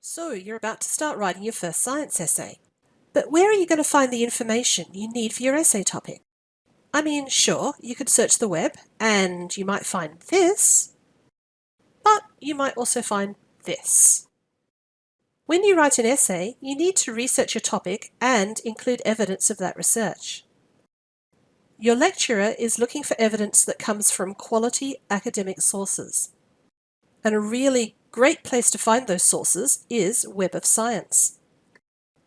So you're about to start writing your first science essay. But where are you going to find the information you need for your essay topic? I mean, sure, you could search the web and you might find this, but you might also find this. When you write an essay, you need to research your topic and include evidence of that research. Your lecturer is looking for evidence that comes from quality academic sources. And a really great place to find those sources is Web of Science.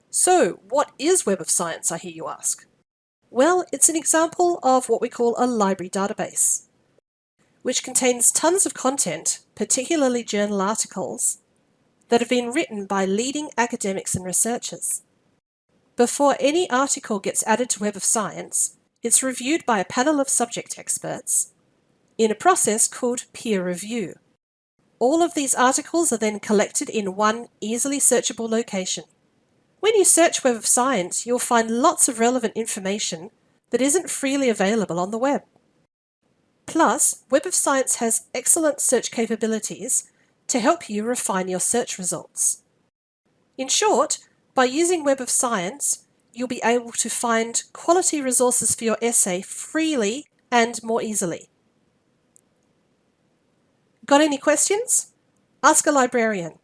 So what is Web of Science, I hear you ask? Well, it's an example of what we call a library database, which contains tons of content, particularly journal articles, that have been written by leading academics and researchers. Before any article gets added to Web of Science, it's reviewed by a panel of subject experts in a process called peer review. All of these articles are then collected in one easily searchable location. When you search Web of Science, you'll find lots of relevant information that isn't freely available on the web. Plus, Web of Science has excellent search capabilities to help you refine your search results. In short, by using Web of Science, you'll be able to find quality resources for your essay freely and more easily. Got any questions? Ask a librarian.